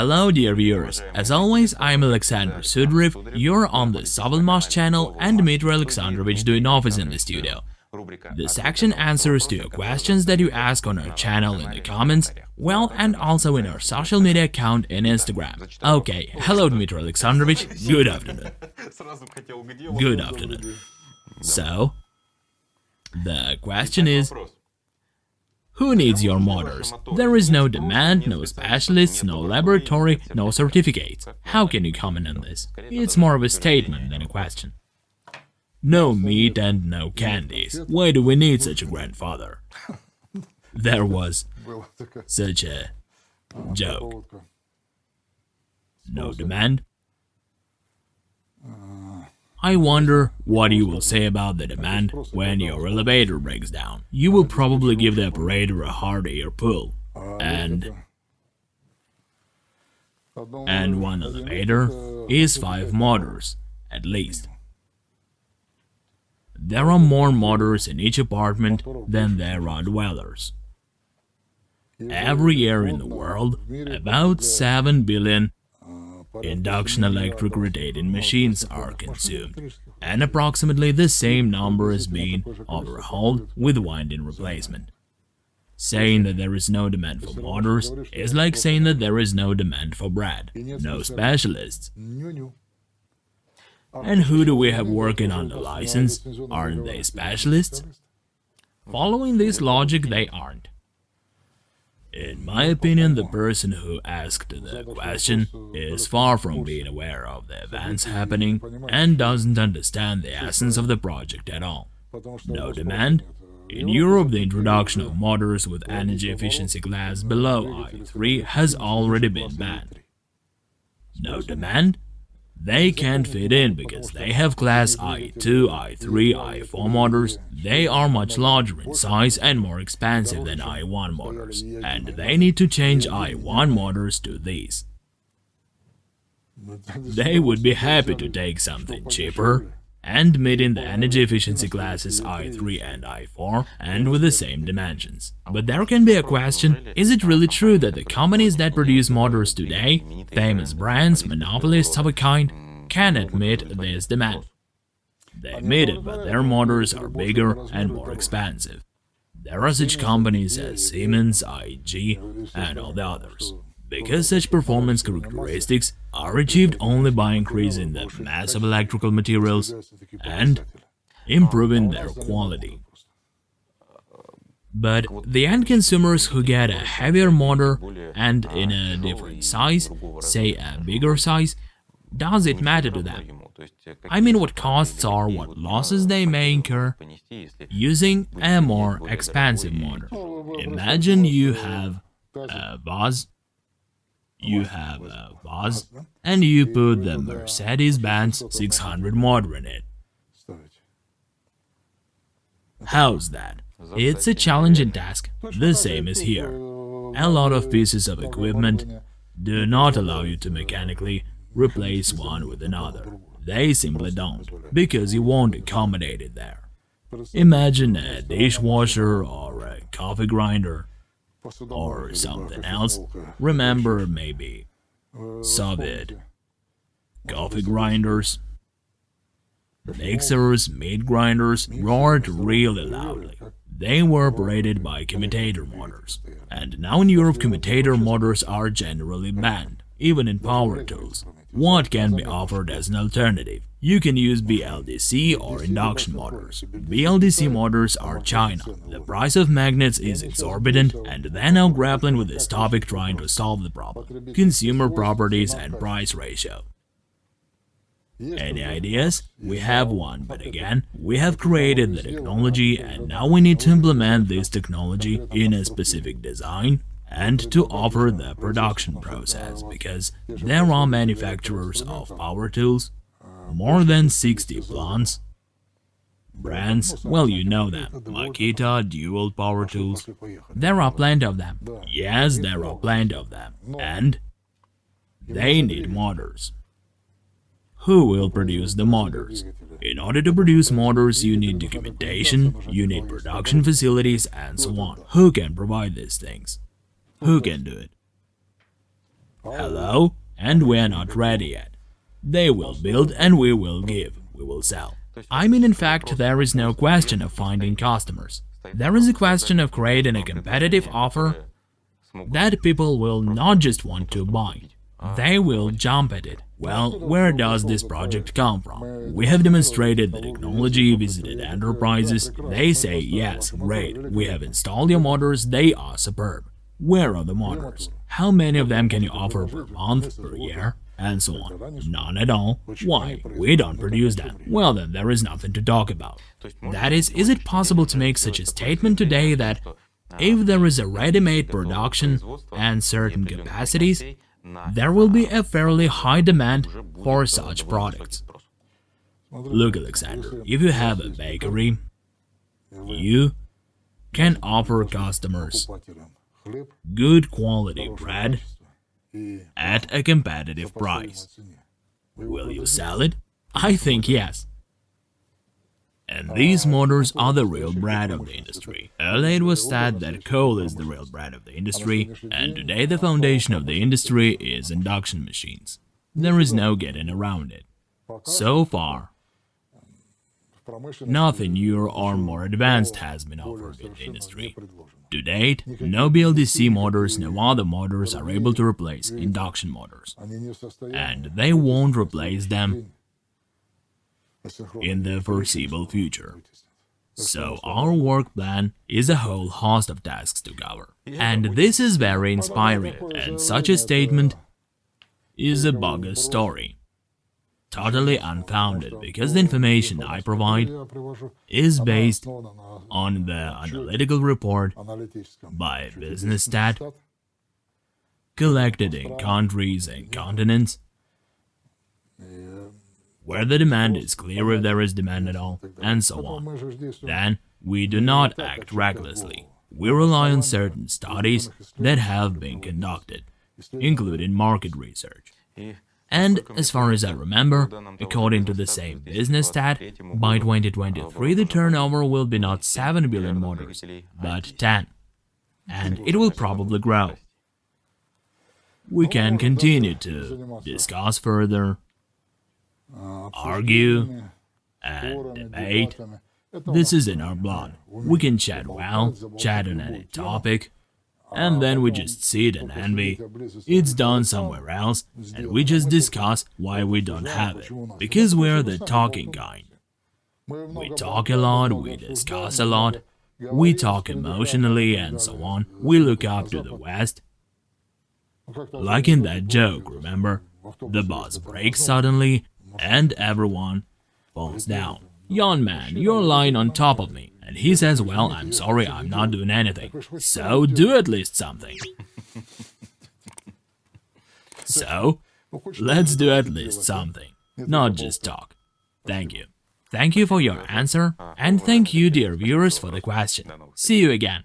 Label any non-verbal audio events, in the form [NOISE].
Hello dear viewers, as always I'm Alexander Sudriv, you're on the Sovelmash channel and Dmitry Alexandrovich doing office in the studio. The section answers to your questions that you ask on our channel in the comments, well and also in our social media account in Instagram. Okay, hello Dmitry Alexandrovich, good afternoon. Good afternoon. So, the question is, who needs your motors? There is no demand, no specialists, no laboratory, no certificates. How can you comment on this? It's more of a statement than a question. No meat and no candies. Why do we need such a grandfather? [LAUGHS] There was such a joke. No demand? I wonder what you will say about the demand when your elevator breaks down. You will probably give the operator a hard air pull. And... And one elevator is five motors, at least. There are more motors in each apartment than there are dwellers. Every year in the world, about 7 billion induction electric rotating machines are consumed, and approximately the same number is being overhauled with winding replacement. Saying that there is no demand for motors is like saying that there is no demand for bread, no specialists. And who do we have working on the license? Aren't they specialists? Following this logic, they aren't. In my opinion, the person who asked the question is far from being aware of the events happening and doesn't understand the essence of the project at all. No demand? In Europe, the introduction of motors with energy efficiency class below IE3 has already been banned. No demand? They can't fit in because they have class IE2, IE3, IE4 motors, they are much larger in size and more expensive than IE1 motors, and they need to change IE1 motors to these. They would be happy to take something cheaper, and meeting the energy efficiency classes IE3 and IE4 and with the same dimensions. But there can be a question, is it really true that the companies that produce motors today, famous brands, monopolists of a kind, can admit this demand? They admit it, but their motors are bigger and more expensive. There are such companies as Siemens, IG and all the others because such performance characteristics are achieved only by increasing the mass of electrical materials and improving their quality. But the end consumers who get a heavier motor and in a different size, say a bigger size, does it matter to them? I mean what costs are, what losses they may incur using a more expensive motor. Imagine you have a vase you have a vase uh, and you put the Mercedes-Benz 600 motor in it. How's that? It's a challenging task, the same as here. A lot of pieces of equipment do not allow you to mechanically replace one with another. They simply don't, because you won't accommodate it there. Imagine a dishwasher or a coffee grinder or something else. Remember, maybe. Soviet coffee grinders, mixers, meat grinders roared really loudly. They were operated by commutator motors, and now in Europe commutator motors are generally banned, even in power tools. What can be offered as an alternative? You can use BLDC or induction motors. BLDC motors are China. The price of magnets is exorbitant and they're now grappling with this topic trying to solve the problem. Consumer properties and price ratio. Any ideas? We have one, but again, we have created the technology and now we need to implement this technology in a specific design and to offer the production process, because there are manufacturers of power tools, more than 60 plants, brands, well you know them, Makita, Dual Power Tools, there are plenty of them, yes there are plenty of them, and they need motors. Who will produce the motors? In order to produce motors, you need documentation, you need production facilities, and so on. Who can provide these things? Who can do it? Hello? And we're not ready yet. They will build and we will give, we will sell. I mean, in fact, there is no question of finding customers. There is a question of creating a competitive offer that people will not just want to buy, they will jump at it. Well, where does this project come from? We have demonstrated the technology, visited enterprises, they say, yes, great, we have installed your motors, they are superb. Where are the motors? How many of them can you offer per month, per year? And so on. None at all. Why? We don't produce them. Well then, there is nothing to talk about. That is, is it possible to make such a statement today that if there is a ready-made production and certain capacities, there will be a fairly high demand for such products. Look, Alexander, if you have a bakery, you can offer customers good quality bread at a competitive price. Will you sell it? I think yes. And these motors are the real bread of the industry. Earlier it was said that coal is the real bread of the industry, and today the foundation of the industry is induction machines. There is no getting around it. So far, nothing newer or more advanced has been offered in the industry. To date, no BLDC motors, no other motors are able to replace induction motors, and they won't replace them in the foreseeable future. So our work plan is a whole host of tasks to cover. And this is very inspiring, and such a statement is a bogus story. Totally unfounded, because the information I provide is based on the analytical report by BusinessStat collected in countries and continents where the demand is clear if there is demand at all, and so on. Then, we do not act recklessly. We rely on certain studies that have been conducted, including market research. And as far as I remember, according to the same business stat, by 2023 the turnover will be not 7 billion motors, but 10. And it will probably grow. We can continue to discuss further argue and debate. This is in our blood. We can chat well, chat on any topic, and then we just sit and envy. It's done somewhere else, and we just discuss why we don't have it, because we're the talking kind. We talk a lot, we discuss a lot, we talk emotionally and so on, we look up to the West. Like in that joke, remember? The bus breaks suddenly and everyone falls down. Yon man, you're lying on top of me. And he says, well, I'm sorry, I'm not doing anything. So do at least something. [LAUGHS] so, let's do at least something, not just talk. Thank you. Thank you for your answer, and thank you, dear viewers, for the question. See you again.